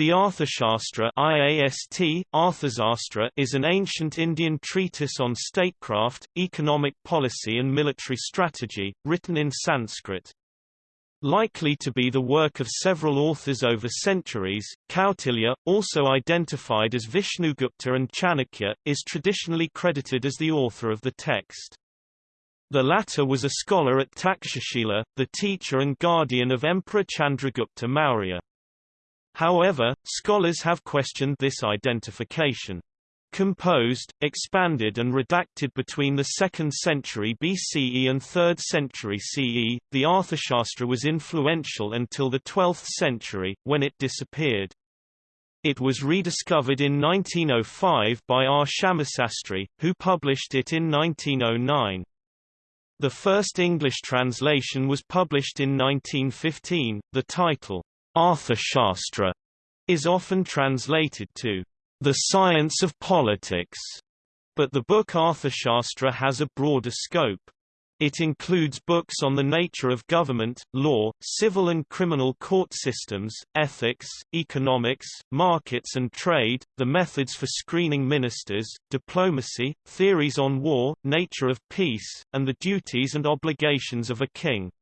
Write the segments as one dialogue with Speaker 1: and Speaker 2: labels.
Speaker 1: The Arthashastra IAST, Arthashastra is an ancient Indian treatise on statecraft, economic policy and military strategy, written in Sanskrit. Likely to be the work of several authors over centuries, Kautilya, also identified as Vishnugupta and Chanakya, is traditionally credited as the author of the text. The latter was a scholar at Takshashila, the teacher and guardian of Emperor Chandragupta Maurya. However, scholars have questioned this identification. Composed, expanded and redacted between the 2nd century BCE and 3rd century CE, the Arthashastra was influential until the 12th century, when it disappeared. It was rediscovered in 1905 by R. Shyamasastri, who published it in 1909. The first English translation was published in 1915, the title, Arthashastra is often translated to the science of politics, but the book Arthashastra has a broader scope. It includes books on the nature of government, law, civil and criminal court systems, ethics, economics, markets and trade, the methods for screening ministers, diplomacy, theories on war, nature of peace, and the duties and obligations of a king.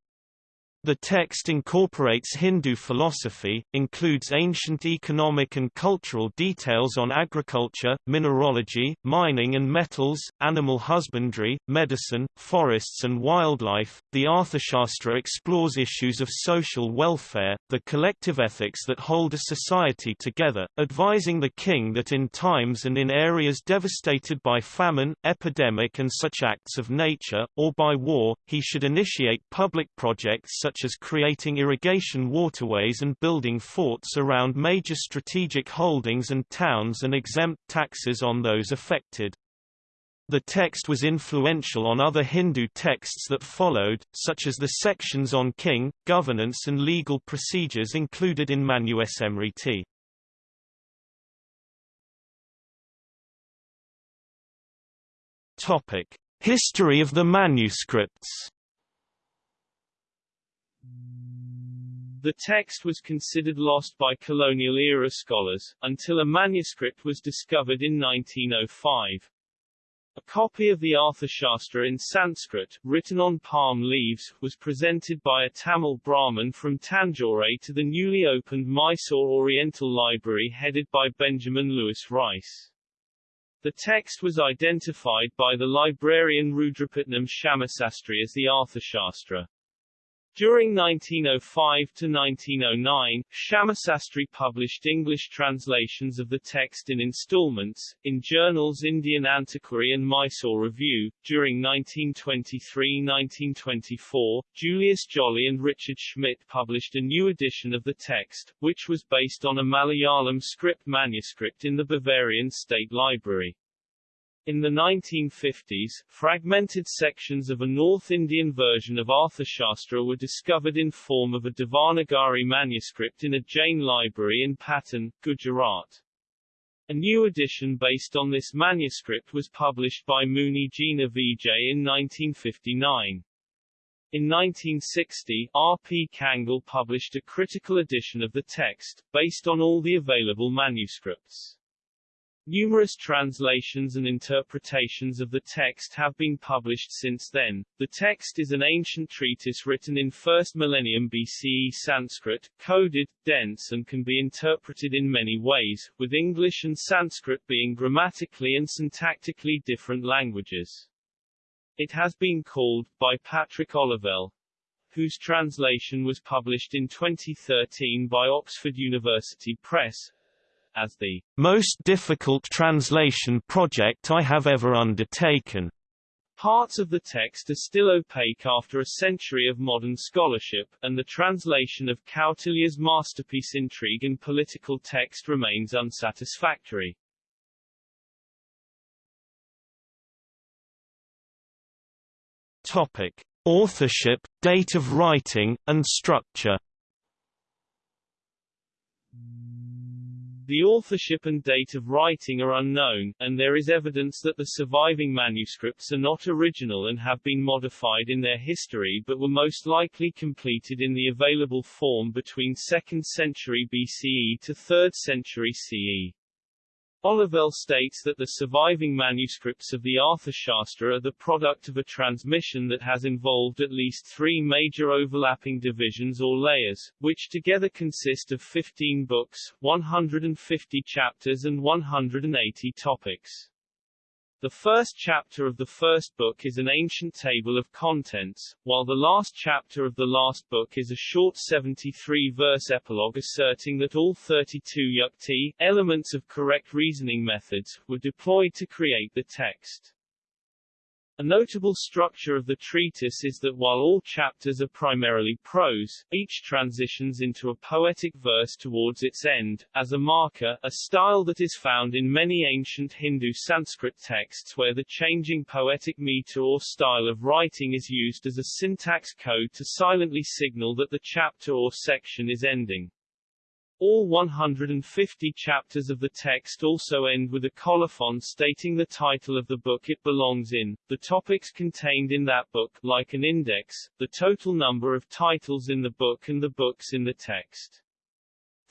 Speaker 1: The text incorporates Hindu philosophy, includes ancient economic and cultural details on agriculture, mineralogy, mining and metals, animal husbandry, medicine, forests and wildlife. The Arthashastra explores issues of social welfare, the collective ethics that hold a society together, advising the king that in times and in areas devastated by famine, epidemic and such acts of nature, or by war, he should initiate public projects such as creating irrigation waterways and building forts around major strategic holdings and towns and exempt taxes on those affected. The text was influential on other Hindu texts that followed, such as the sections on king, governance and legal procedures included in Manusmriti. Topic: History of the manuscripts.
Speaker 2: The text was considered lost by colonial-era scholars, until a manuscript was discovered in 1905. A copy of the Arthashastra in Sanskrit, written on palm leaves, was presented by a Tamil Brahmin from Tanjore to the newly opened Mysore Oriental Library headed by Benjamin Lewis Rice. The text was identified by the librarian Rudrapatnam Shyamasastri as the Arthashastra. During 1905 to 1909, Shyamasastri published English translations of the text in installments, in journals Indian Antiquary and Mysore Review. During 1923-1924, Julius Jolly and Richard Schmidt published a new edition of the text, which was based on a Malayalam script manuscript in the Bavarian State Library. In the 1950s, fragmented sections of a North Indian version of Arthashastra were discovered in form of a Devanagari manuscript in a Jain library in Patan, Gujarat. A new edition based on this manuscript was published by Muni Jina Vijay in 1959. In 1960, R. P. Kangle published a critical edition of the text, based on all the available manuscripts. Numerous translations and interpretations of the text have been published since then. The text is an ancient treatise written in 1st millennium BCE Sanskrit, coded, dense and can be interpreted in many ways, with English and Sanskrit being grammatically and syntactically different languages. It has been called, by Patrick Olivelle, whose translation was published in 2013 by Oxford University Press, as the
Speaker 1: most difficult translation project I have ever undertaken.
Speaker 2: Parts of the text are still opaque after a century of modern scholarship, and the translation of Kautilya's masterpiece Intrigue in political text remains unsatisfactory.
Speaker 1: Topic. Authorship, date of writing, and structure
Speaker 2: The authorship and date of writing are unknown, and there is evidence that the surviving manuscripts are not original and have been modified in their history but were most likely completed in the available form between 2nd century BCE to 3rd century CE. Olivelle states that the surviving manuscripts of the Arthashastra are the product of a transmission that has involved at least three major overlapping divisions or layers, which together consist of 15 books, 150 chapters and 180 topics. The first chapter of the first book is an ancient table of contents, while the last chapter of the last book is a short 73-verse epilogue asserting that all 32 yukti, elements of correct reasoning methods, were deployed to create the text. A notable structure of the treatise is that while all chapters are primarily prose, each transitions into a poetic verse towards its end, as a marker, a style that is found in many ancient Hindu Sanskrit texts where the changing poetic meter or style of writing is used as a syntax code to silently signal that the chapter or section is ending. All 150 chapters of the text also end with a colophon stating the title of the book it belongs in, the topics contained in that book, like an index, the total number of titles in the book and the books in the text.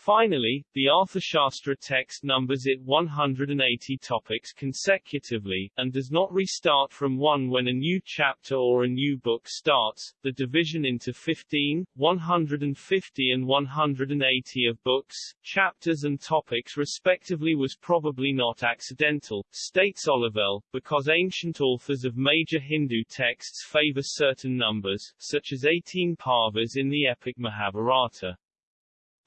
Speaker 2: Finally, the Arthashastra text numbers it 180 topics consecutively, and does not restart from 1 when a new chapter or a new book starts. The division into 15, 150 and 180 of books, chapters and topics respectively was probably not accidental, states Olivelle, because ancient authors of major Hindu texts favor certain numbers, such as 18 parvas in the epic Mahabharata.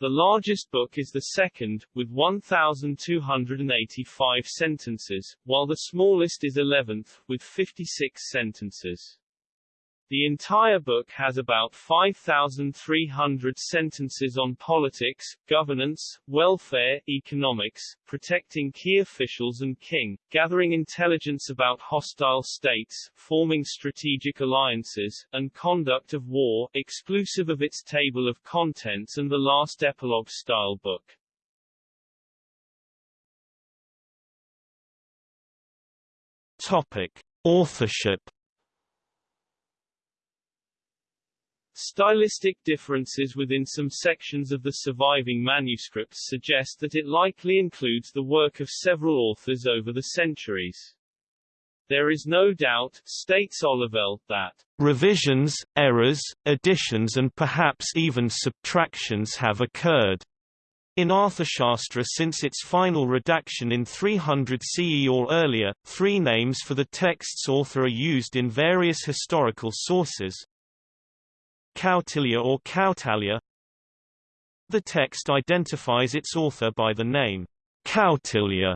Speaker 2: The largest book is the second, with 1,285 sentences, while the smallest is 11th, with 56 sentences. The entire book has about 5,300 sentences on politics, governance, welfare, economics, protecting key officials and king, gathering intelligence about hostile states, forming strategic alliances, and conduct of war, exclusive of its table of contents and the last epilogue-style book.
Speaker 1: Topic. Authorship
Speaker 2: Stylistic differences within some sections of the surviving manuscripts suggest that it likely includes the work of several authors over the centuries. There is no doubt, states Olivelle, that
Speaker 1: revisions, errors, additions and perhaps even subtractions have occurred. In Arthashastra since its final redaction in 300 CE or earlier, three names for the text's author are used in various historical sources, Kautilya or Kautalya The text identifies its author by the name Kautilya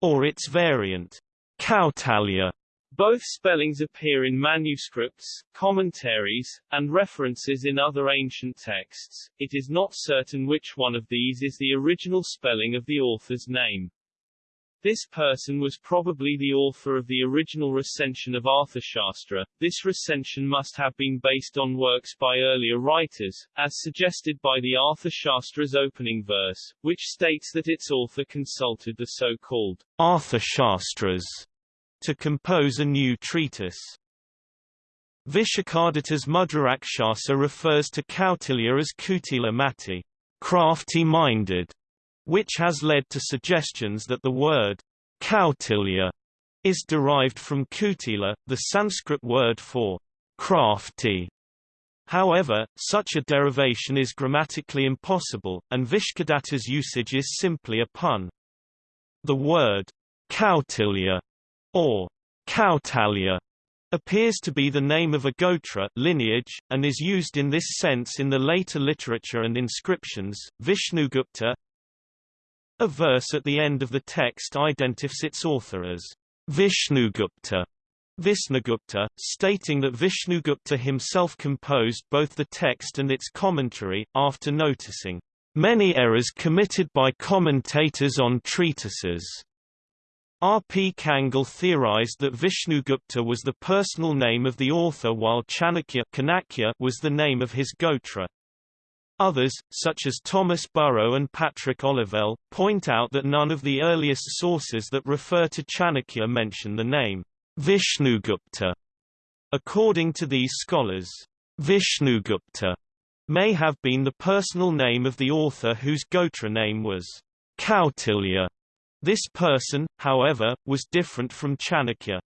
Speaker 1: or its variant Kautalya.
Speaker 2: Both spellings appear in manuscripts, commentaries, and references in other ancient texts. It is not certain which one of these is the original spelling of the author's name. This person was probably the author of the original recension of Arthashastra. This recension must have been based on works by earlier writers, as suggested by the Arthashastra's opening verse, which states that its author consulted the so-called
Speaker 1: Arthashastras to compose a new treatise. Vishakhaditya's Mudrarakshasa refers to Kautilya as Kutila Mati, crafty-minded, which has led to suggestions that the word Kautilya is derived from Kutila, the Sanskrit word for crafty. However, such a derivation is grammatically impossible, and Vishakhaditya's usage is simply a pun. The word Kautilya or Kautalya appears to be the name of a gotra lineage, and is used in this sense in the later literature and inscriptions. Vishnugupta a verse at the end of the text identifies its author as Vishnugupta. Visnugupta, stating that Vishnugupta himself composed both the text and its commentary, after noticing many errors committed by commentators on treatises. R. P. Kangle theorized that Vishnugupta was the personal name of the author while Chanakya was the name of his gotra. Others, such as Thomas Burrow and Patrick Olivelle, point out that none of the earliest sources that refer to Chanakya mention the name Vishnugupta. According to these scholars, Vishnugupta may have been the personal name of the author whose Gotra name was Kautilya. This person, however, was different from Chanakya.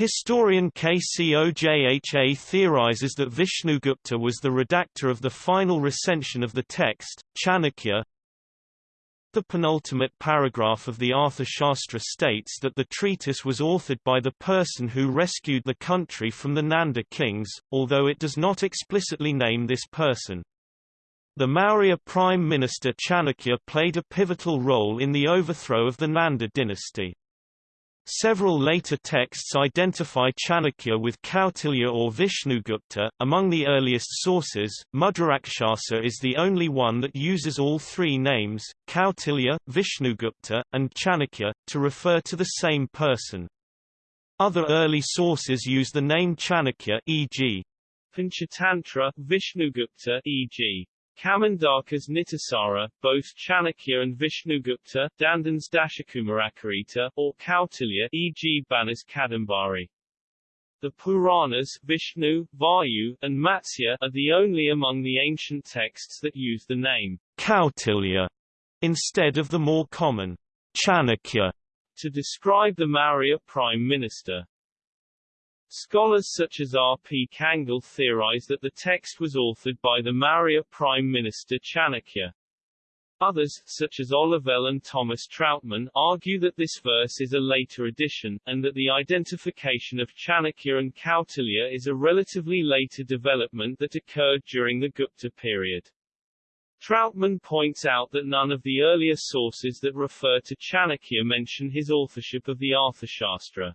Speaker 1: Historian K. C. Ojha theorizes that Vishnugupta was the redactor of the final recension of the text, Chanakya. The penultimate paragraph of the Arthashastra states that the treatise was authored by the person who rescued the country from the Nanda kings, although it does not explicitly name this person. The Maurya prime minister Chanakya played a pivotal role in the overthrow of the Nanda dynasty. Several later texts identify Chanakya with Kautilya or Vishnugupta. Among the earliest sources, Mudrarakshasa is the only one that uses all three names, Kautilya, Vishnugupta, and Chanakya, to refer to the same person. Other early sources use the name Chanakya e.g.
Speaker 2: Panchatantra, Vishnugupta e.g. Kamandaka's Nitisara, both Chanakya and Vishnugupta, Dandin's Dashakumaracharita, or Kautilya e.g. Banas Kadambari. The Puranas Vishnu, Vayu, and Matsya are the only among the ancient texts that use the name
Speaker 1: Kautilya instead of the more common Chanakya
Speaker 2: to describe the Maurya prime minister. Scholars such as R. P. Kangle theorize that the text was authored by the Maurya Prime Minister Chanakya. Others, such as Olivelle and Thomas Trautmann, argue that this verse is a later addition, and that the identification of Chanakya and Kautilya is a relatively later development that occurred during the Gupta period. Trautmann points out that none of the earlier sources that refer to Chanakya mention his authorship of the Arthashastra.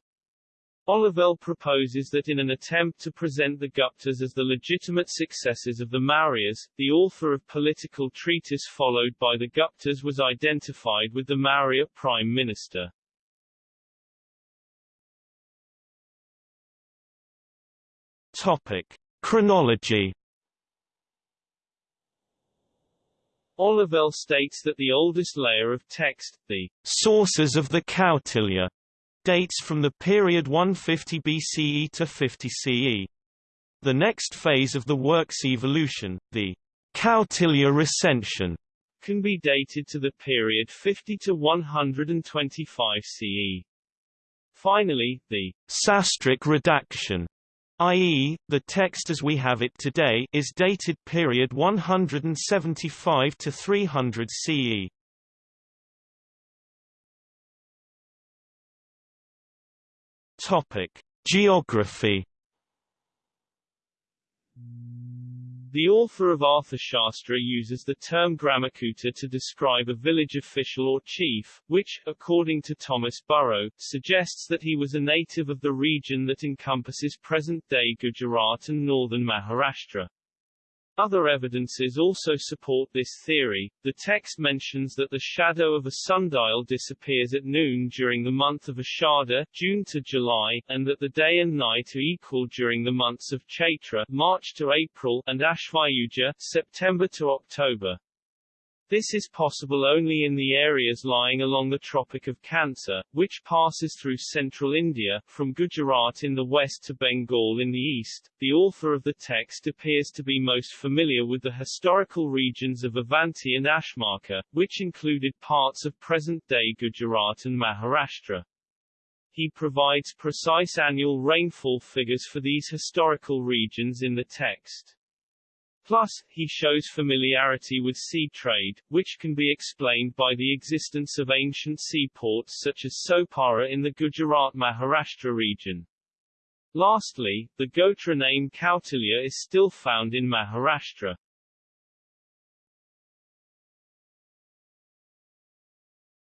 Speaker 2: Olivelle proposes that in an attempt to present the Guptas as the legitimate successors of the Mauryas, the author of political treatise followed by the Guptas was identified with the Maurya prime minister.
Speaker 1: Topic. Chronology
Speaker 2: Olivelle states that the oldest layer of text, the
Speaker 1: sources of the Kautilya, dates from the period 150 BCE to 50 CE. The next phase of the work's evolution, the Kautilya recension,
Speaker 2: can be dated to the period 50 to 125 CE. Finally, the
Speaker 1: Sastric redaction, i.e., the text as we have it today, is dated period 175 to 300 CE.
Speaker 2: Topic: Geography. The author of Arthashastra uses the term Gramakuta to describe a village official or chief, which, according to Thomas Burrow, suggests that he was a native of the region that encompasses present-day Gujarat and northern Maharashtra. Other evidences also support this theory. The text mentions that the shadow of a sundial disappears at noon during the month of Ashada, June to July, and that the day and night are equal during the months of Chaitra, March to April, and Ashvayuja, September to October. This is possible only in the areas lying along the Tropic of Cancer, which passes through central India, from Gujarat in the west to Bengal in the east. The author of the text appears to be most familiar with the historical regions of Avanti and Ashmaka, which included parts of present-day Gujarat and Maharashtra. He provides precise annual rainfall figures for these historical regions in the text. Plus, he shows familiarity with sea trade, which can be explained by the existence of ancient seaports such as Sopara in the Gujarat-Maharashtra region. Lastly, the Gotra name Kautilya is still found in Maharashtra.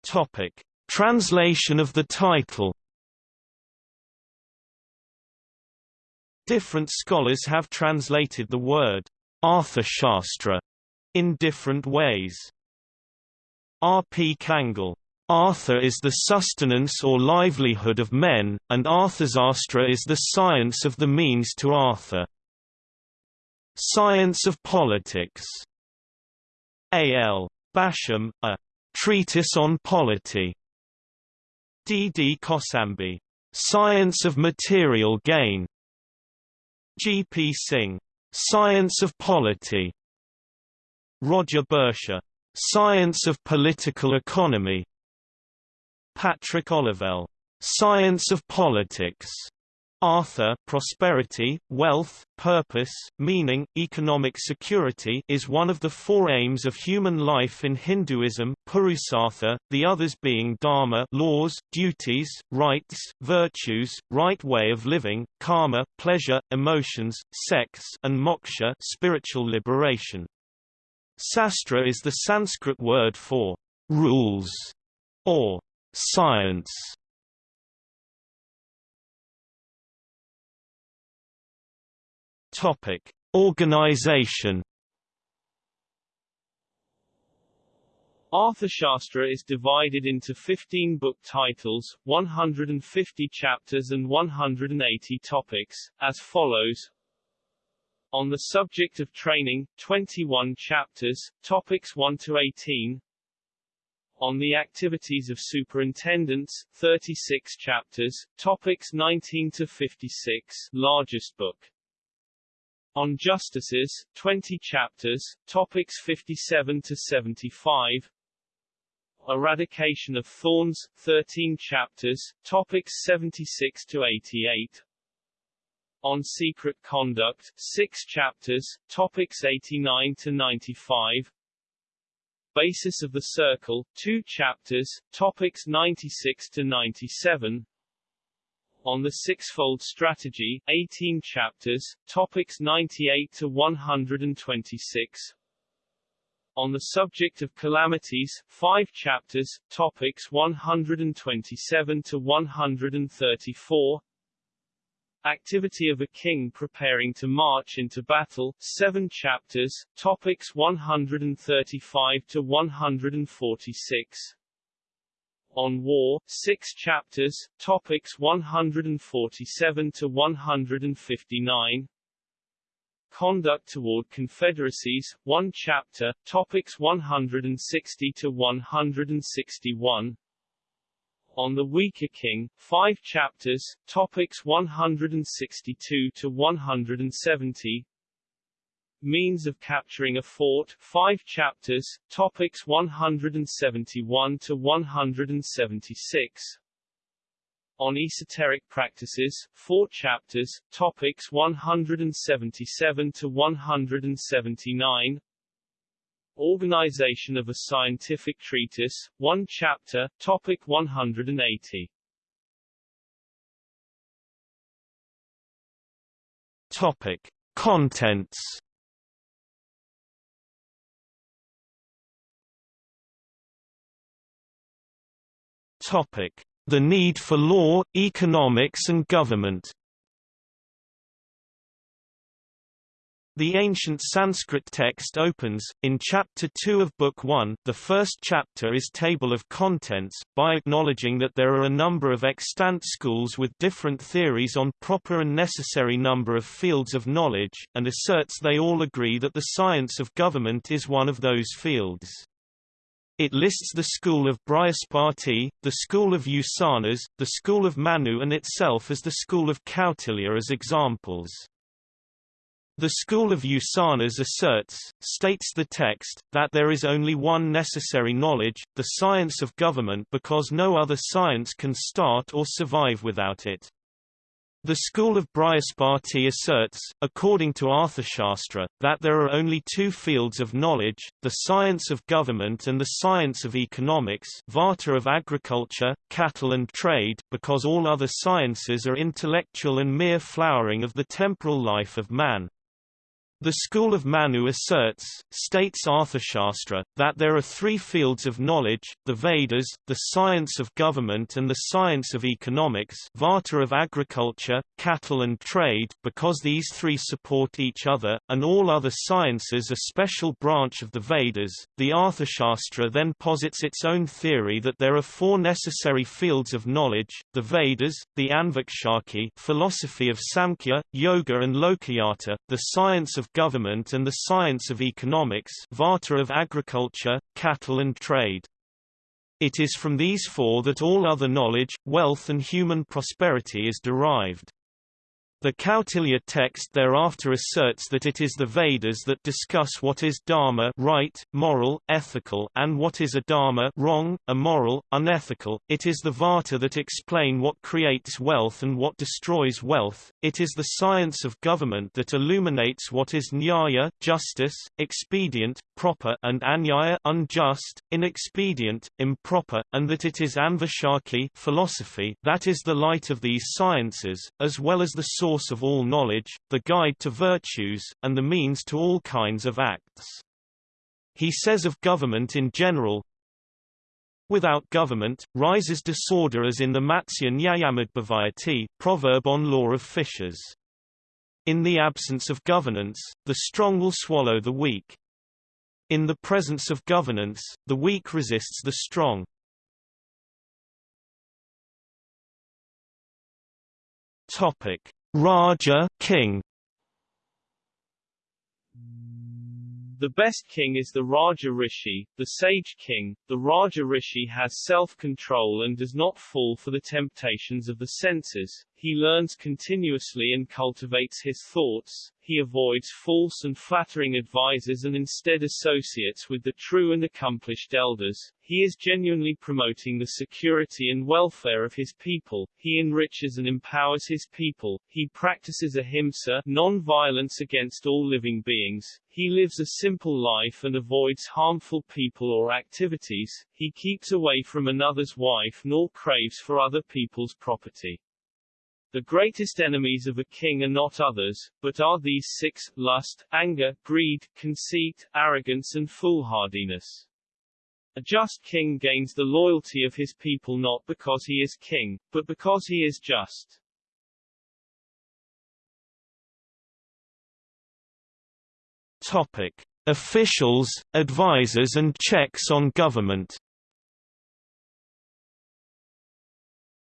Speaker 1: Topic. Translation of the title Different scholars have translated the word Arthashastra in different ways. R. P. Kangle. Artha is the sustenance or livelihood of men, and Arthasastra is the science of the means to Artha. Science of Politics. A. L. Basham, A Treatise on Polity. D. D. Kosambi, Science of Material Gain. G. P. Singh, Science of Polity. Roger Boesche, Science of Political Economy. Patrick Olivelle, Science of Politics. Artha prosperity, wealth, purpose, meaning, economic security is one of the four aims of human life in Hinduism Purusartha, the others being dharma laws, duties, rights, virtues, right way of living, karma, pleasure, emotions, sex and moksha spiritual liberation. Sastra is the Sanskrit word for rules or science. Topic: Organization.
Speaker 2: Arthashastra is divided into 15 book titles, 150 chapters and 180 topics, as follows. On the subject of training, 21 chapters, topics 1 to 18. On the activities of superintendents, 36 chapters, topics 19 to 56, largest book. On Justices, 20 chapters, topics 57 to 75. Eradication of Thorns, 13 chapters, topics 76 to 88. On Secret Conduct, 6 chapters, topics 89 to 95. Basis of the Circle, 2 chapters, topics 96 to 97 on the Sixfold Strategy, 18 chapters, topics 98 to 126. On the subject of calamities, 5 chapters, topics 127 to 134. Activity of a king preparing to march into battle, 7 chapters, topics 135 to 146 on War, 6 chapters, topics 147 to 159. Conduct toward confederacies, 1 chapter, topics 160 to 161. On the Weaker King, 5 chapters, topics 162 to 170 Means of Capturing a Fort 5 chapters, topics 171 to 176. On Esoteric Practices, 4 chapters, topics 177 to 179. Organization of a Scientific Treatise, 1 chapter, topic 180.
Speaker 1: Topic: Contents The need for law, economics and government The ancient Sanskrit text opens, in Chapter 2 of Book 1 the first chapter is Table of Contents, by acknowledging that there are a number of extant schools with different theories on proper and necessary number of fields of knowledge, and asserts they all agree that the science of government is one of those fields. It lists the school of Brihaspati, the school of Usanas, the school of Manu and itself as the school of Kautilya as examples. The school of Usanas asserts, states the text, that there is only one necessary knowledge, the science of government because no other science can start or survive without it. The school of Brihaspati asserts, according to Arthashastra, that there are only two fields of knowledge, the science of government and the science of economics vata of agriculture, cattle and trade because all other sciences are intellectual and mere flowering of the temporal life of man. The school of Manu asserts, states Arthashastra, that there are three fields of knowledge, the Vedas, the science of government and the science of economics vata of agriculture, cattle and trade because these three support each other, and all other sciences a special branch of the Vedas. The Arthashastra then posits its own theory that there are four necessary fields of knowledge, the Vedas, the Anvikshaki philosophy of Samkhya, Yoga and Lokayata, the science of government and the science of economics Vata of agriculture, cattle and trade. It is from these four that all other knowledge, wealth and human prosperity is derived. The Kautilya text thereafter asserts that it is the Vedas that discuss what is dharma right, moral, ethical and what is adharma wrong, immoral, unethical. It is the Vata that explain what creates wealth and what destroys wealth. It is the science of government that illuminates what is nyaya justice, expedient, proper and anyaya unjust, inexpedient, improper, and that it is anvikshaki philosophy that is the light of these sciences, as well as the source source of all knowledge, the guide to virtues, and the means to all kinds of acts. He says of government in general, Without government, rises disorder as in the Matsya Nyayamudbhavayati proverb on law of fishes. In the absence of governance, the strong will swallow the weak. In the presence of governance, the weak resists the strong. Topic: Raja king.
Speaker 2: The best king is the Raja Rishi, the sage king. The Raja Rishi has self-control and does not fall for the temptations of the senses. He learns continuously and cultivates his thoughts, he avoids false and flattering advisers and instead associates with the true and accomplished elders. He is genuinely promoting the security and welfare of his people, he enriches and empowers his people, he practices ahimsa non-violence against all living beings, he lives a simple life and avoids harmful people or activities, he keeps away from another's wife nor craves for other people's property. The greatest enemies of a king are not others, but are these six, lust, anger, greed, conceit, arrogance and foolhardiness. A just king gains the loyalty of his people not because he is king, but because he is just.
Speaker 1: Topic. Officials, advisers and checks on government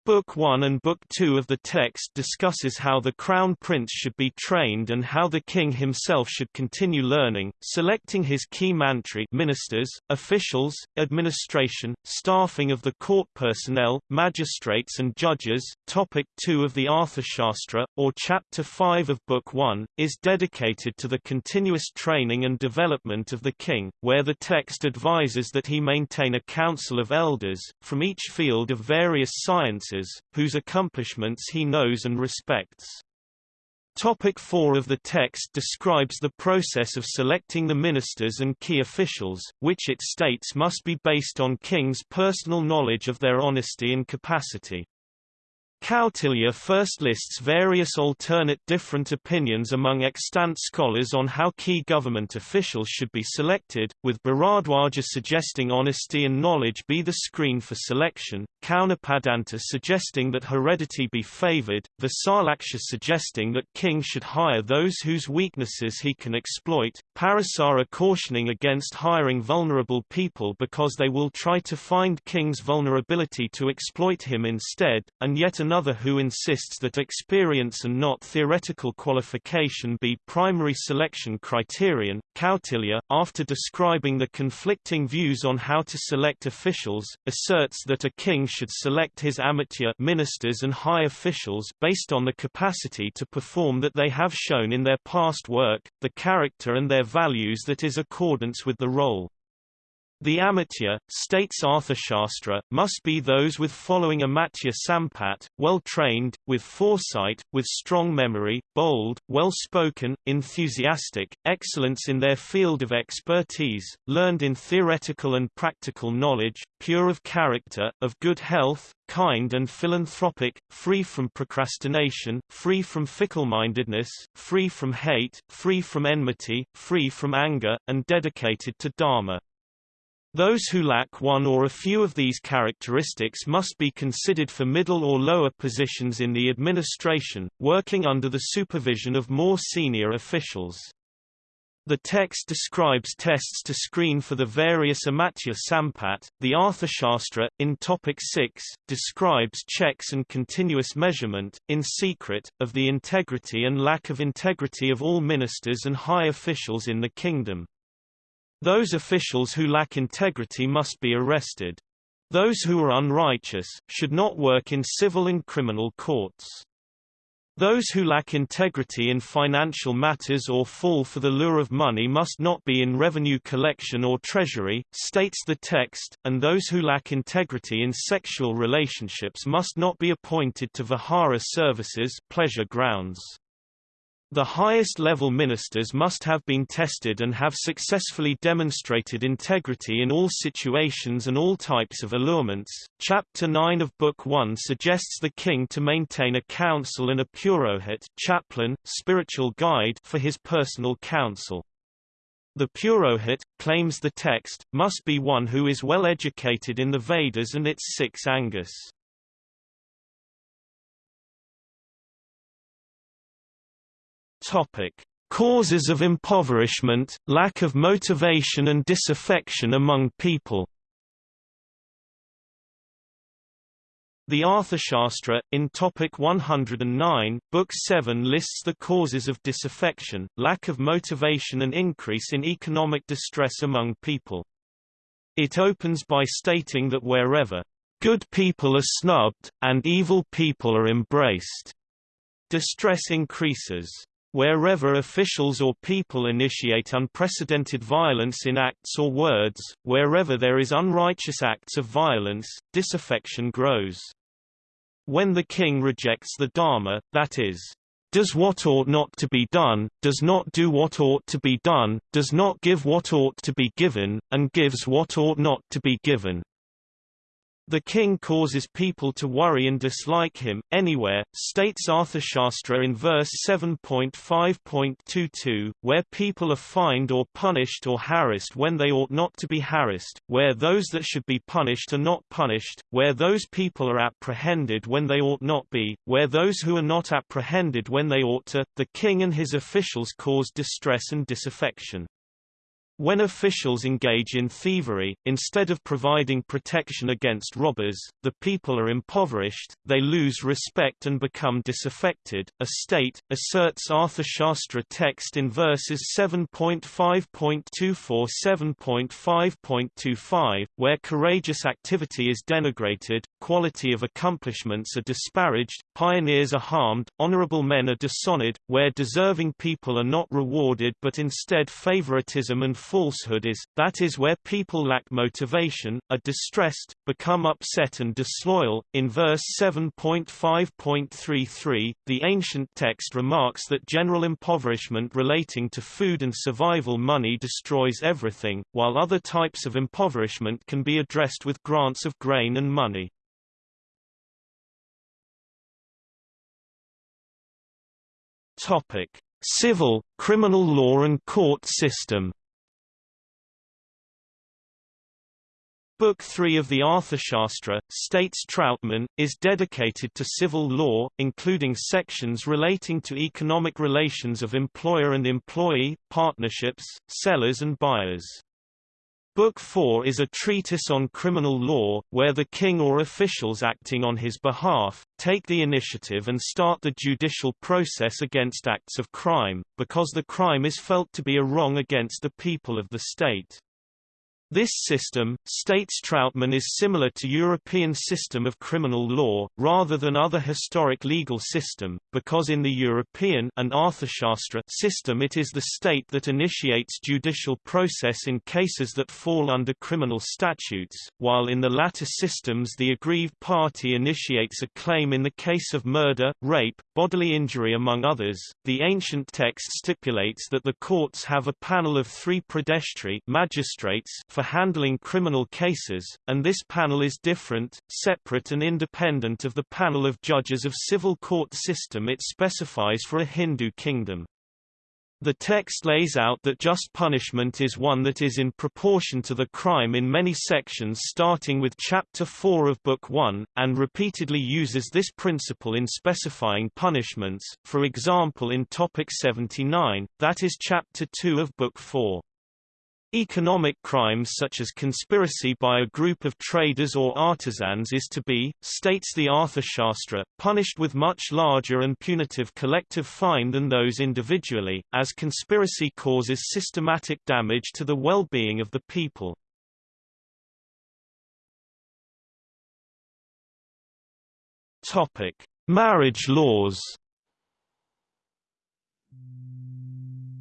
Speaker 1: Book 1 and Book 2 of the text discusses how the crown prince should be trained and how the king himself should continue learning, selecting his key mantri ministers, officials, administration, staffing of the court personnel, magistrates and judges. Topic 2 of the Arthashastra, or Chapter 5 of Book 1, is dedicated to the continuous training and development of the king, where the text advises that he maintain a council of elders, from each field of various sciences whose accomplishments he knows and respects. Topic 4 of the text describes the process of selecting the ministers and key officials, which it states must be based on king's personal knowledge of their honesty and capacity. Kautilya first lists various alternate different opinions among extant scholars on how key government officials should be selected, with Bharadwaja suggesting honesty and knowledge be the screen for selection, Kaunapadanta suggesting that heredity be favored, Visalaksha suggesting that king should hire those whose weaknesses he can exploit, Parasara cautioning against hiring vulnerable people because they will try to find king's vulnerability to exploit him instead, and yet another who insists that experience and not theoretical qualification be primary selection criterion. Kautilya, after describing the conflicting views on how to select officials, asserts that a king should select his amatya ministers and high officials based on the capacity to perform that they have shown in their past work, the character and their values that is accordance with the role. The amatya, states Arthashastra, must be those with following amatya sampat, well-trained, with foresight, with strong memory, bold, well-spoken, enthusiastic, excellence in their field of expertise, learned in theoretical and practical knowledge, pure of character, of good health, kind and philanthropic, free from procrastination, free from fickle-mindedness, free from hate, free from enmity, free from anger, and dedicated to Dharma. Those who lack one or a few of these characteristics must be considered for middle or lower positions in the administration, working under the supervision of more senior officials. The text describes tests to screen for the various amatya sampat. The Arthashastra, in Topic 6, describes checks and continuous measurement, in secret, of the integrity and lack of integrity of all ministers and high officials in the kingdom. Those officials who lack integrity must be arrested. Those who are unrighteous, should not work in civil and criminal courts. Those who lack integrity in financial matters or fall for the lure of money must not be in revenue collection or treasury, states the text, and those who lack integrity in sexual relationships must not be appointed to vihara services pleasure grounds. The highest level ministers must have been tested and have successfully demonstrated integrity in all situations and all types of allurements. Chapter 9 of Book 1 suggests the king to maintain a council and a purohit chaplain, spiritual guide for his personal council. The purohit, claims the text, must be one who is well educated in the Vedas and its six angas. Topic: Causes of impoverishment, lack of motivation and disaffection among people. The Arthashastra, in Topic 109, Book 7 lists the causes of disaffection, lack of motivation and increase in economic distress among people. It opens by stating that wherever good people are snubbed, and evil people are embraced, distress increases. Wherever officials or people initiate unprecedented violence in acts or words, wherever there is unrighteous acts of violence, disaffection grows. When the king rejects the Dharma, that is, does what ought not to be done, does not do what ought to be done, does not give what ought to be given, and gives what ought not to be given, the king causes people to worry and dislike him, anywhere, states Arthashastra in verse 7.5.22, where people are fined or punished or harassed when they ought not to be harassed, where those that should be punished are not punished, where those people are apprehended when they ought not be, where those who are not apprehended when they ought to, the king and his officials cause distress and disaffection. When officials engage in thievery, instead of providing protection against robbers, the people are impoverished, they lose respect and become disaffected. A state, asserts Arthashastra text in verses 7.5.24-7.5.25, where courageous activity is denigrated, quality of accomplishments are disparaged, pioneers are harmed, honorable men are dishonored, where deserving people are not rewarded but instead favoritism and falsehood is, that is where people lack motivation, are distressed, become upset and disloyal. In verse 7.5.33, the ancient text remarks that general impoverishment relating to food and survival money destroys everything, while other types of impoverishment can be addressed with grants of grain and money. Topic: Civil, criminal law and court system Book 3 of the Arthashastra, states Trautmann, is dedicated to civil law, including sections relating to economic relations of employer and employee, partnerships, sellers and buyers. Book 4 is a treatise on criminal law, where the king or officials acting on his behalf, take the initiative and start the judicial process against acts of crime, because the crime is felt to be a wrong against the people of the state. This system, states Trautmann is similar to European system of criminal law, rather than other historic legal system, because in the European and Arthashastra system it is the state that initiates judicial process in cases that fall under criminal statutes, while in the latter systems the aggrieved party initiates a claim in the case of murder, rape, bodily injury among others. The ancient text stipulates that the courts have a panel of three pradeshtri magistrates for handling criminal cases, and this panel is different, separate and independent of the panel of judges of civil court system it specifies for a Hindu kingdom. The text lays out that just punishment is one that is in proportion to the crime in many sections starting with Chapter 4 of Book 1, and repeatedly uses this principle in specifying punishments, for example in Topic 79, that is Chapter 2 of Book 4. Economic crimes such as conspiracy by a group of traders or artisans is to be, states the Arthashastra, punished with much larger and punitive collective fine than those individually, as conspiracy causes systematic damage to the well-being of the people. Marriage laws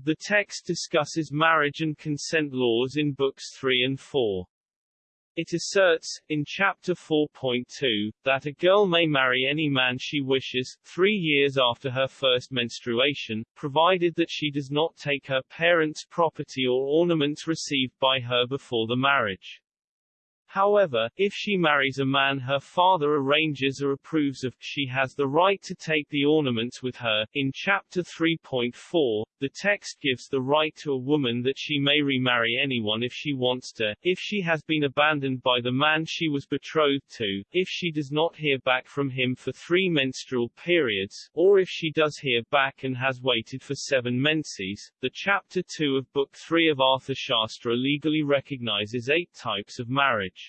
Speaker 2: The text discusses marriage and consent laws in Books 3 and 4. It asserts, in Chapter 4.2, that a girl may marry any man she wishes, three years after her first menstruation, provided that she does not take her parents' property or ornaments received by her before the marriage. However, if she marries a man her father arranges or approves of, she has the right to take the ornaments with her. In Chapter 3.4, the text gives the right to a woman that she may remarry anyone if she wants to, if she has been abandoned by the man she was betrothed to, if she does not hear back from him for three menstrual periods, or if she does hear back and has waited for seven menses. The Chapter 2 of Book 3 of Arthur Arthashastra legally recognizes eight types of marriage.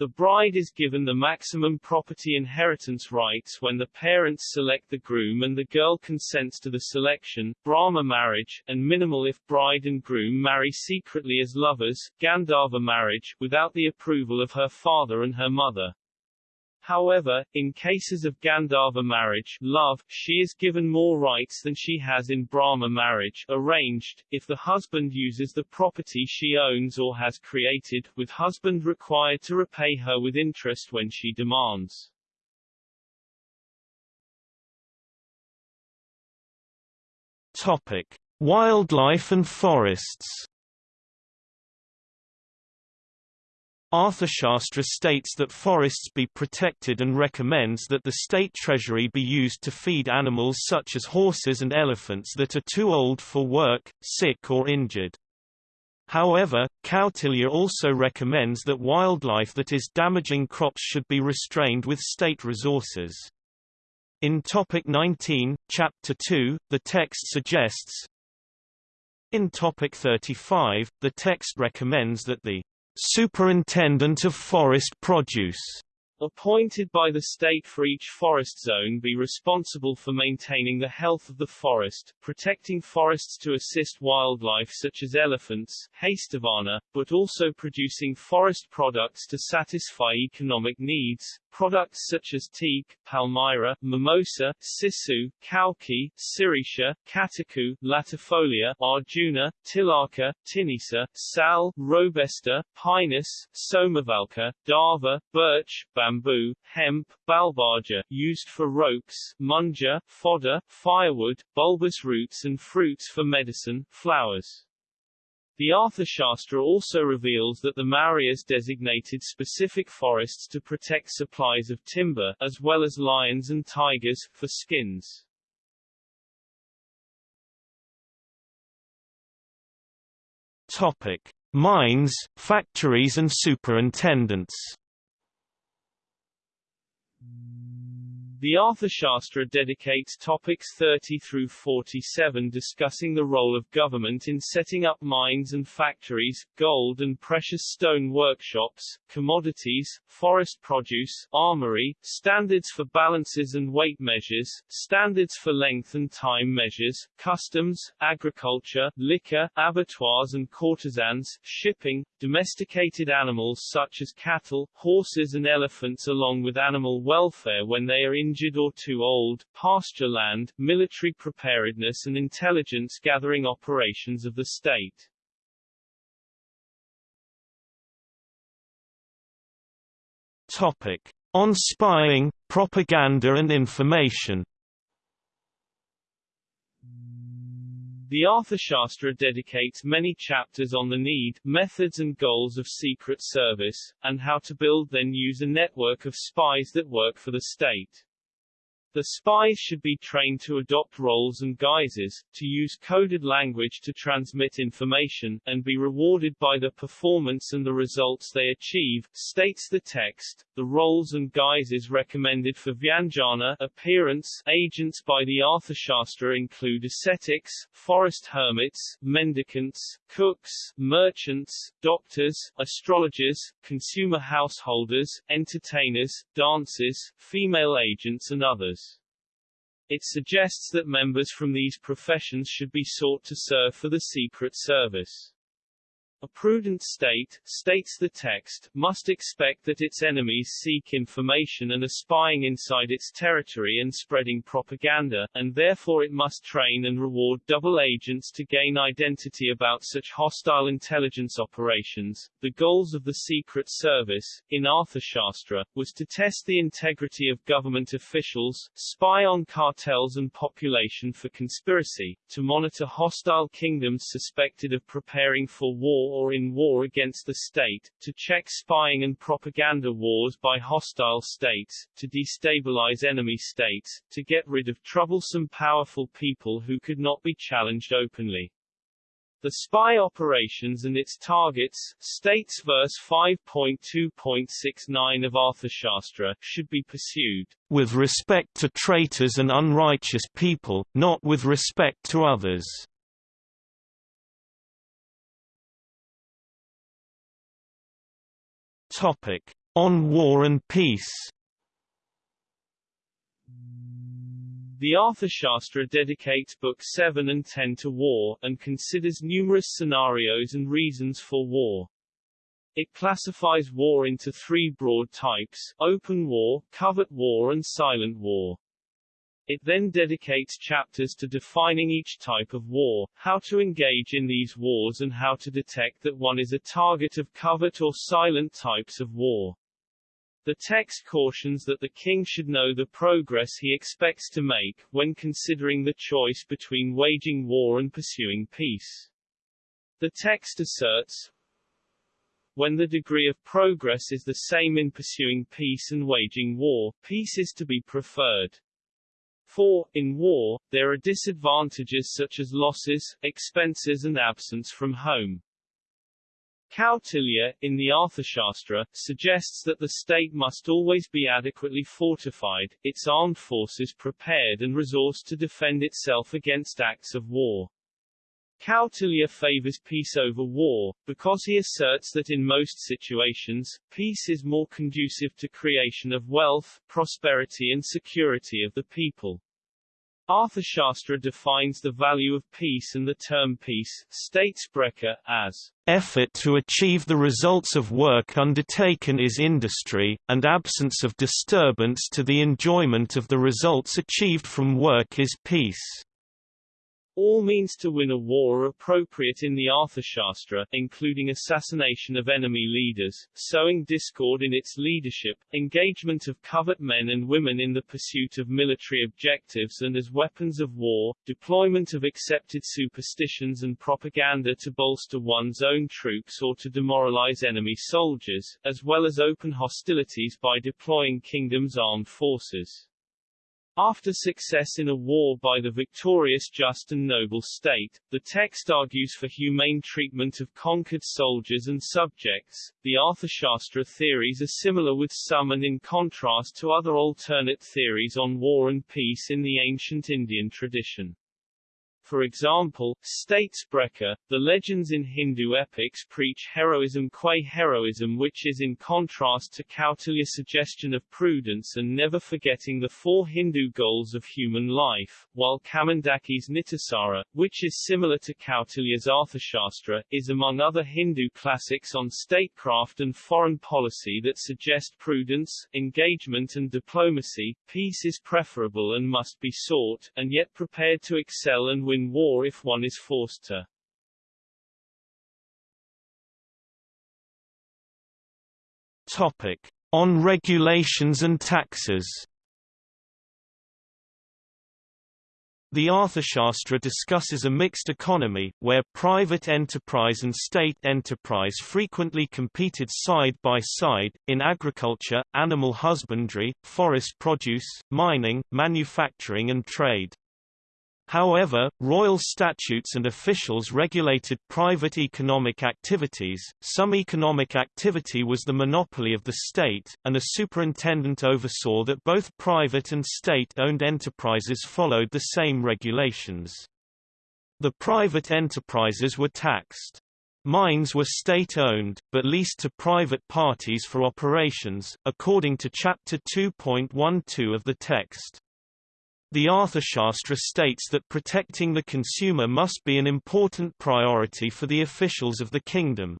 Speaker 2: The bride is given the maximum property inheritance rights when the parents select the groom and the girl consents to the selection, Brahma marriage, and minimal if bride and groom marry secretly as lovers, Gandharva marriage, without the approval of her father and her mother. However, in cases of Gandharva marriage love, she is given more rights than she has in Brahma marriage arranged, if the husband uses the property she owns or has created, with husband required to repay her with interest when she demands.
Speaker 1: Topic. Wildlife and forests Arthashastra states that forests be protected and recommends that the state treasury be used to feed animals such as horses and elephants that are too old for work, sick or injured. However, Kautilya also recommends that wildlife that is damaging crops should be restrained with state resources. In Topic 19, Chapter 2, the text suggests In Topic 35, the text recommends that the Superintendent of Forest Produce.
Speaker 2: Appointed by the state for each forest zone be responsible for maintaining the health of the forest, protecting forests to assist wildlife such as elephants, Hastivana, but also producing forest products to satisfy economic needs, products such as teak, palmyra, mimosa, sisu, kauki, sirisha, catechu, latifolia, arjuna, tilaka, tinisa, sal, robusta, pinus, somavalka, dava, birch, bamboo, hemp, balbaja used for ropes, munja, fodder, firewood, bulbous roots and fruits for medicine, flowers. The Arthashastra also reveals that the Mauryas designated specific forests to protect supplies of timber, as well as lions and tigers, for skins.
Speaker 1: Topic. Mines, factories and superintendents
Speaker 2: The Arthashastra dedicates topics 30 through 47 discussing the role of government in setting up mines and factories, gold and precious stone workshops, commodities, forest produce, armory, standards for balances and weight measures, standards for length and time measures, customs, agriculture, liquor, abattoirs and courtesans, shipping, domesticated animals such as cattle, horses and elephants along with animal welfare when they are in injured or too old, pasture land, military preparedness and intelligence gathering operations of the state.
Speaker 1: Topic. On spying, propaganda and information
Speaker 2: The Arthashastra dedicates many chapters on the need, methods and goals of Secret Service, and how to build then use a network of spies that work for the state. The spies should be trained to adopt roles and guises, to use coded language to transmit information, and be rewarded by the performance and the results they achieve, states the text. The roles and guises recommended for Vyanjana appearance agents by the Arthashastra include ascetics, forest hermits, mendicants, cooks, merchants, doctors, astrologers, consumer householders, entertainers, dancers, female agents and others. It suggests that members from these professions should be sought to serve for the Secret Service. A prudent state, states the text, must expect that its enemies seek information and are spying inside its territory and spreading propaganda, and therefore it must train and reward double agents to gain identity about such hostile intelligence operations. The goals of the Secret Service, in Arthashastra, was to test the integrity of government officials, spy on cartels and population for conspiracy, to monitor hostile kingdoms suspected of preparing for war or in war against the state, to check spying and propaganda wars by hostile states, to destabilize enemy states, to get rid of troublesome powerful people who could not be challenged openly. The spy operations and its targets, states verse 5.2.69 of Arthashastra, should be pursued
Speaker 1: with respect to traitors and unrighteous people, not with respect to others. Topic: On War and Peace.
Speaker 2: The Arthashastra dedicates Books 7 and 10 to war, and considers numerous scenarios and reasons for war. It classifies war into three broad types, open war, covert war and silent war. It then dedicates chapters to defining each type of war, how to engage in these wars and how to detect that one is a target of covert or silent types of war. The text cautions that the king should know the progress he expects to make, when considering the choice between waging war and pursuing peace. The text asserts, when the degree of progress is the same in pursuing peace and waging war, peace is to be preferred. For, in war, there are disadvantages such as losses, expenses and absence from home. Kautilya, in the Arthashastra, suggests that the state must always be adequately fortified, its armed forces prepared and resourced to defend itself against acts of war. Kautilya favors peace over war, because he asserts that in most situations, peace is more conducive to creation of wealth, prosperity and security of the people. Arthashastra defines the value of peace and the term peace, states Boesche, as
Speaker 1: effort to achieve the results of work undertaken is industry, and absence of disturbance to the enjoyment of the results achieved from work is peace.
Speaker 2: All means to win a war are appropriate in the Arthashastra, including assassination of enemy leaders, sowing discord in its leadership, engagement of covert men and women in the pursuit of military objectives and as weapons of war, deployment of accepted superstitions and propaganda to bolster one's own troops or to demoralize enemy soldiers, as well as open hostilities by deploying kingdoms' armed forces. After success in a war by the victorious just and noble state, the text argues for humane treatment of conquered soldiers and subjects. The Arthashastra theories are similar with some and in contrast to other alternate theories on war and peace in the ancient Indian tradition. For example, states Boesche, the legends in Hindu epics preach heroism qua heroism which is in contrast to Kautilya's suggestion of prudence and never forgetting the four Hindu goals of human life, while Kamandaki's Nitisara, which is similar to Kautilya's Arthashastra, is among other Hindu classics on statecraft and foreign policy that suggest prudence, engagement and diplomacy, peace is preferable and must be sought, and yet prepared to excel and win in war if one is forced to.
Speaker 1: Topic. On regulations and taxes The Arthashastra discusses a mixed economy, where private enterprise and state enterprise frequently competed side by side, in agriculture, animal husbandry, forest produce, mining, manufacturing and trade. However, royal statutes and officials regulated private economic activities, some economic activity was the monopoly of the state, and a superintendent oversaw that both private and state-owned enterprises followed the same regulations. The private enterprises were taxed. Mines were state-owned, but leased to private parties for operations, according to Chapter 2.12 of the text. The Arthashastra states that protecting the consumer must be an important priority for the officials of the kingdom.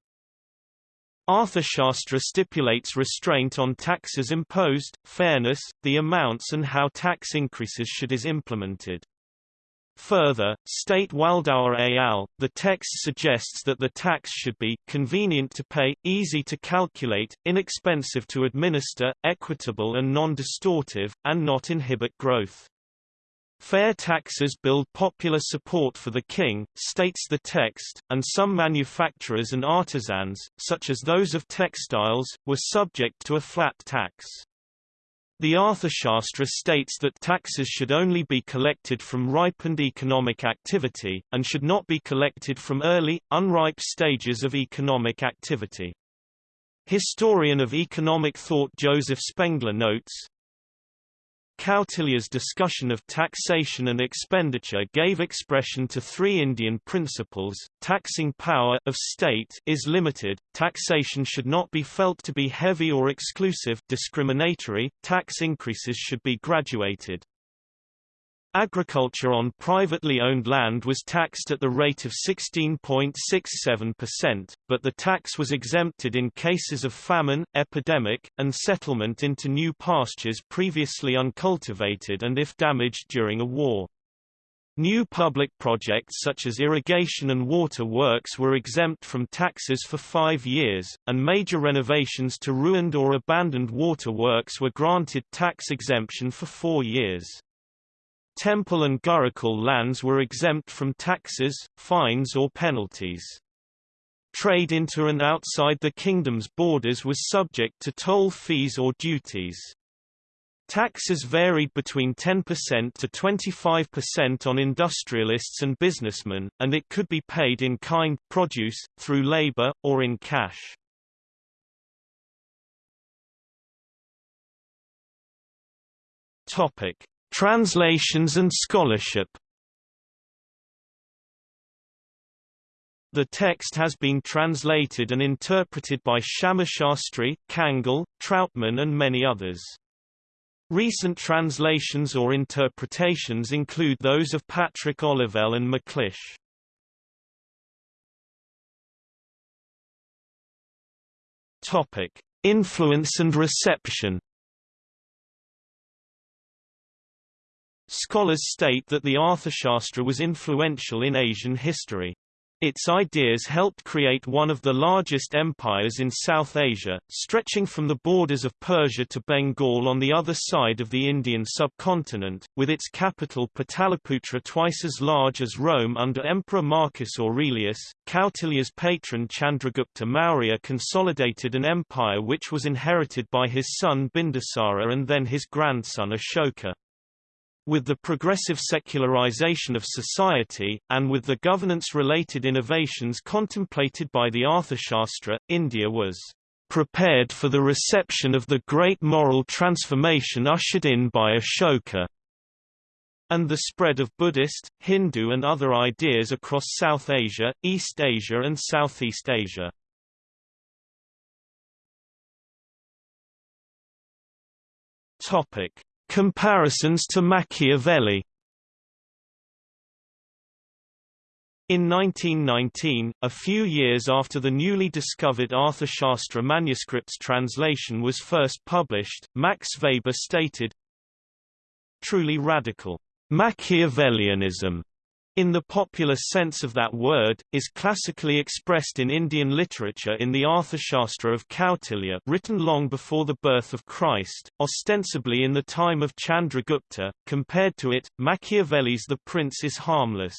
Speaker 1: Arthashastra stipulates restraint on taxes imposed, fairness, the amounts and how tax increases should is implemented. Further, state Waldauer al., the text suggests that the tax should be convenient to pay, easy to calculate, inexpensive to administer, equitable and non-distortive, and not inhibit growth. Fair taxes build popular support for the king, states the text, and some manufacturers and artisans, such as those of textiles, were subject to a flat tax. The Arthashastra states that taxes should only be collected from ripened economic activity, and should not be collected from early, unripe stages of economic activity. Historian of economic thought Joseph Spengler notes, Kautilya's discussion of taxation and expenditure gave expression to three Indian principles, taxing power of state is limited, taxation should not be felt to be heavy or exclusive discriminatory, tax increases should be graduated. Agriculture on privately owned land was taxed at the rate of 16.67%, but the tax was exempted in cases of famine, epidemic, and settlement into new pastures previously uncultivated and if damaged during a war. New public projects such as irrigation and water works were exempt from taxes for five years, and major renovations to ruined or abandoned water works were granted tax exemption for four years. Temple and Gurukul lands were exempt from taxes, fines or penalties. Trade into and outside the kingdom's borders was subject to toll fees or duties. Taxes varied between 10% to 25% on industrialists and businessmen, and it could be paid in kind produce, through labor, or in cash. Topic: Translations and scholarship The text has been translated and interpreted by Shyamashastri, Kangle, Trautmann and many others. Recent translations or interpretations include those of Patrick Olivelle and McClish. Topic: Influence and reception Scholars state that the Arthashastra was influential in Asian history. Its ideas helped create one of the largest empires in South Asia, stretching from the borders of Persia to Bengal on the other side of the Indian subcontinent, with its capital Pataliputra twice as large as Rome under Emperor Marcus Aurelius. Kautilya's patron Chandragupta Maurya consolidated an empire which was inherited by his son Bindusara and then his grandson Ashoka. With the progressive secularization of society, and with the governance-related innovations contemplated by the Arthashastra, India was prepared for the reception of the great moral transformation ushered in by Ashoka and the spread of Buddhist, Hindu and other ideas across South Asia, East Asia and Southeast Asia. Topic: Comparisons to Machiavelli. In 1919, a few years after the newly discovered Arthashastra manuscript's translation was first published, Max Weber stated, Truly radical Machiavellianism in the popular sense of that word, is classically expressed in Indian literature in the Arthashastra of Kautilya written long before the birth of Christ, ostensibly in the time of Chandragupta. Compared to it, Machiavelli's The Prince is harmless.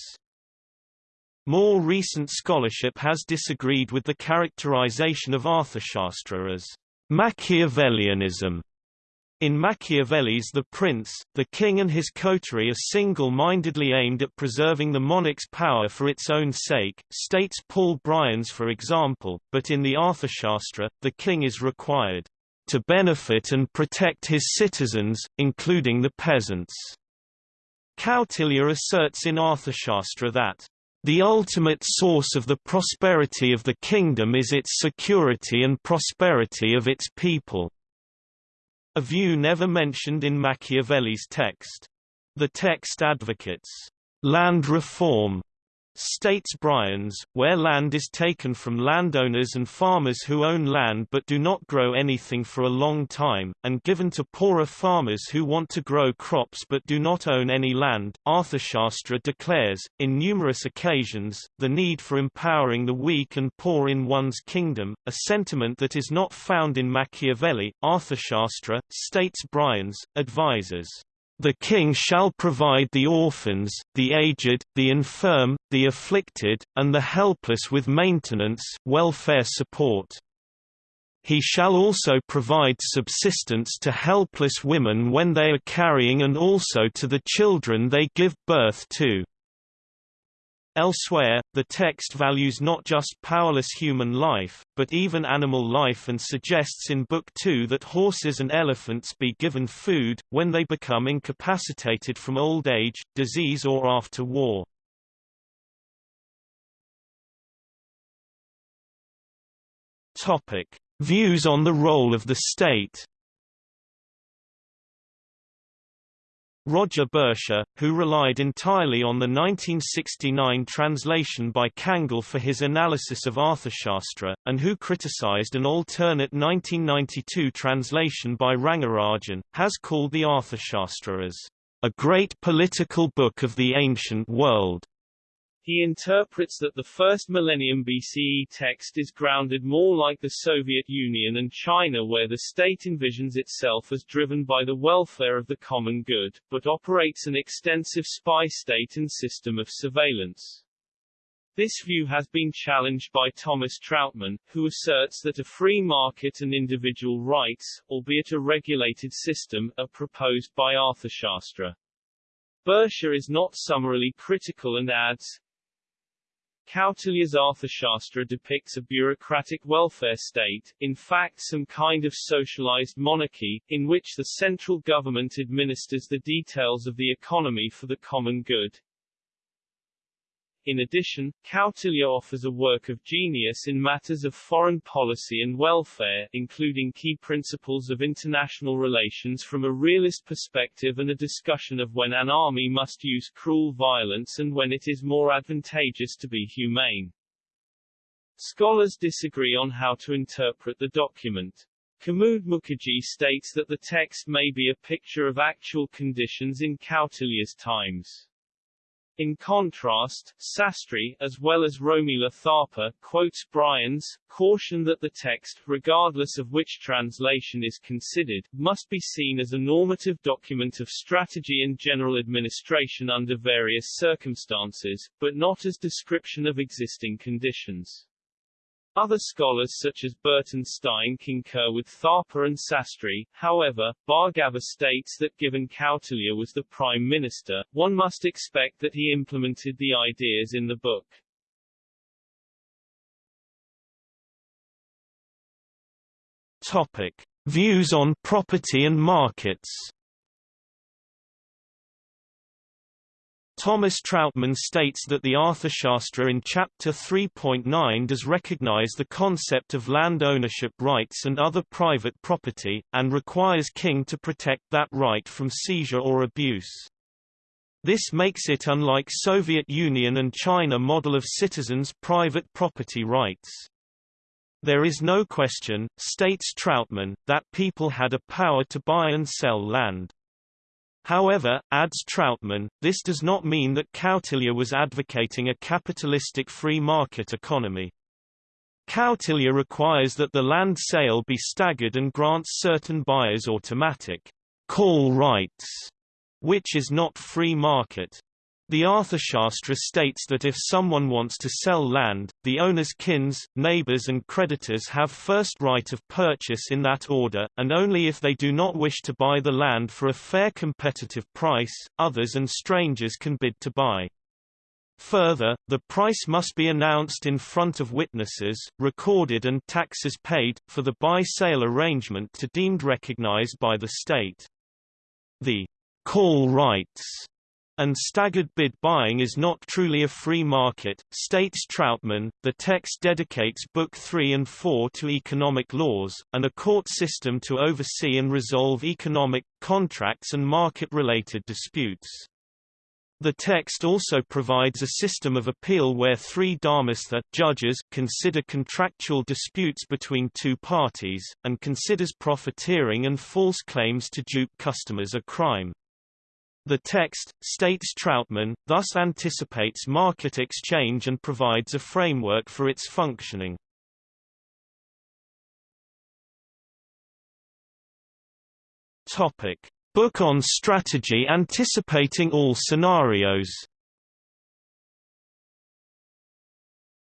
Speaker 1: More recent scholarship has disagreed with the characterization of Arthashastra as Machiavellianism in Machiavelli's The Prince, the king and his coterie are single-mindedly aimed at preserving the monarch's power for its own sake, states Paul Brians for example, but in the Arthashastra, the king is required to benefit and protect his citizens, including the peasants. Kautilya asserts in Arthashastra that the ultimate source of the prosperity of the kingdom is its security and prosperity of its people. A view never mentioned in Machiavelli's text. The text advocates land reform States Brians, where land is taken from landowners and farmers who own land but do not grow anything for a long time, and given to poorer farmers who want to grow crops but do not own any land, Arthashastra declares, in numerous occasions, the need for empowering the weak and poor in one's kingdom, a sentiment that is not found in Machiavelli. Arthashastra, states Brians, advises the king shall provide the orphans, the aged, the infirm, the afflicted, and the helpless with maintenance welfare support. He shall also provide subsistence to helpless women when they are carrying and also to the children they give birth to. Elsewhere, the text values not just powerless human life, but even animal life and suggests in Book 2 that horses and elephants be given food, when they become incapacitated from old age, disease or after war. Views on the role of the state Roger Boesche, who relied entirely on the 1969 translation by Kangle for his analysis of Arthashastra, and who criticized an alternate 1992 translation by Rangarajan, has called the Arthashastra as a great political book of the ancient world.
Speaker 2: He interprets that the first millennium BCE text is grounded more like the Soviet Union and China where the state envisions itself as driven by the welfare of the common good, but operates an extensive spy state and system of surveillance. This view has been challenged by Thomas Trautmann, who asserts that a free market and individual rights, albeit a regulated system, are proposed by Arthashastra. Boesche is not summarily critical and adds, Kautilya's Arthashastra depicts a bureaucratic welfare state, in fact some kind of socialized monarchy, in which the central government administers the details of the economy for the common good. In addition, Kautilya offers a work of genius in matters of foreign policy and welfare, including key principles of international relations from a realist perspective and a discussion of when an army must use cruel violence and when it is more advantageous to be humane. Scholars disagree on how to interpret the document. Kamud Mukherjee states that the text may be a picture of actual conditions in Kautilya's times. In contrast, Sastry, as well as Romila Thapar, quotes Brians, caution that the text, regardless of which translation is considered, must be seen as a normative document of strategy and general administration under various circumstances, but not as description of existing conditions. Other scholars such as Burton Stein concur with Thapar and Sastry, however, Bhargava states that given Kautilya was the prime minister, one must expect that he implemented the ideas in the book.
Speaker 1: Topic. Views on property and markets Thomas Trautmann states that the Arthashastra in Chapter 3.9 does recognize the concept of land ownership rights and other private property, and requires king to protect that right from seizure or abuse. This makes it unlike Soviet Union and China model of citizens' private property rights. There is no question, states Trautmann, that people had a power to buy and sell land. However, adds Trautmann, this does not mean that Kautilya was advocating a capitalistic free market economy. Kautilya requires that the land sale be staggered and grants certain buyers automatic call rights, which is not free market. The Arthashastra states that if someone wants to sell land, the owner's kins, neighbors and creditors have first right of purchase in that order, and only if they do not wish to buy the land for a fair competitive price, others and strangers can bid to buy. Further, the price must be announced in front of witnesses, recorded and taxes paid, for the buy-sale arrangement to be deemed recognized by the state. The call rights and staggered bid buying is not truly a free market, states Trautmann. The text dedicates Book 3 and 4 to economic laws, and a court system to oversee and resolve economic, contracts and market-related disputes. The text also provides a system of appeal where three dharmastha judges consider contractual disputes between two parties, and considers profiteering and false claims to dupe customers a crime. The text, states Trautmann, thus anticipates market exchange and provides a framework for its functioning. Topic. Book on strategy anticipating all scenarios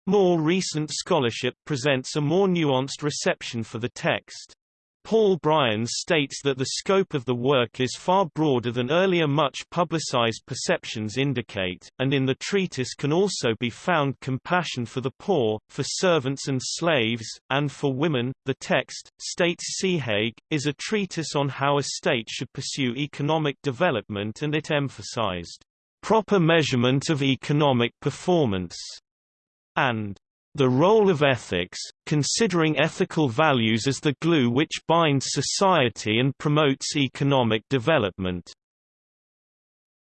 Speaker 1: More recent scholarship presents a more nuanced reception for the text. Paul Brians states that the scope of the work is far broader than earlier much publicized perceptions indicate, and in the treatise can also be found compassion for the poor, for servants and slaves, and for women. The text, states Sihag, is a treatise on how a state should pursue economic development and it emphasized proper measurement of economic performance and the role of ethics, considering ethical values as the glue which binds society and promotes economic development.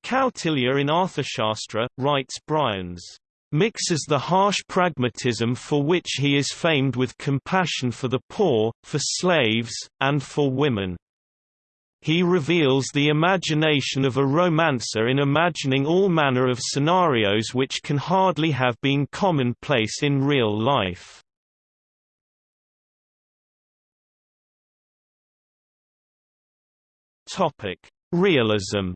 Speaker 1: Kautilya in Arthashastra, writes Brians, mixes the harsh pragmatism for which he is famed with compassion for the poor, for slaves, and for women. He reveals the imagination of a romancer in imagining all manner of scenarios which can hardly have been commonplace in real life. Realism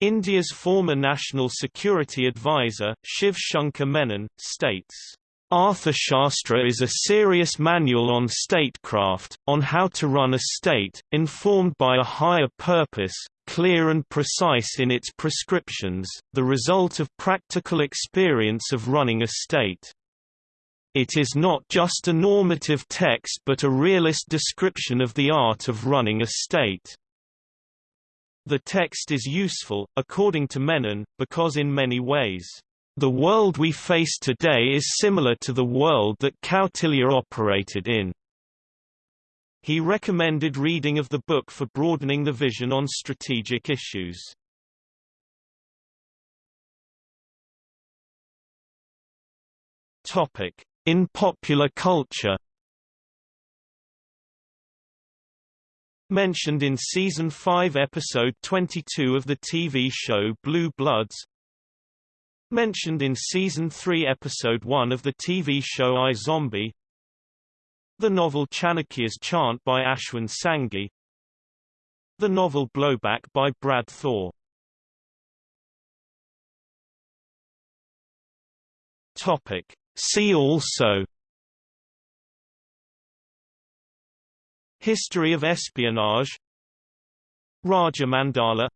Speaker 1: India's former National Security Advisor, Shiv Shankar Menon, states Arthashastra is a serious manual on statecraft, on how to run a state, informed by a higher purpose, clear and precise in its prescriptions, the result of practical experience of running a state. It is not just a normative text but a realist description of the art of running a state. The text is useful, according to Menon, because in many ways the world we face today is similar to the world that Kautilya operated in. He recommended reading of the book for broadening the vision on strategic issues. Topic: In popular culture Mentioned in Season 5 Episode 22 of the TV show Blue Bloods Mentioned in Season 3 Episode 1 of the TV show iZombie. The novel Chanakya's Chant by Ashwin Sanghi The novel Blowback by Brad Thor. Topic. See also. History of espionage. Rajamandala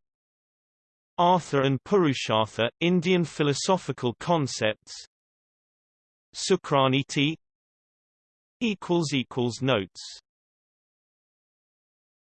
Speaker 1: Artha and Purushartha, Indian philosophical concepts. Sukraniti equals equals Notes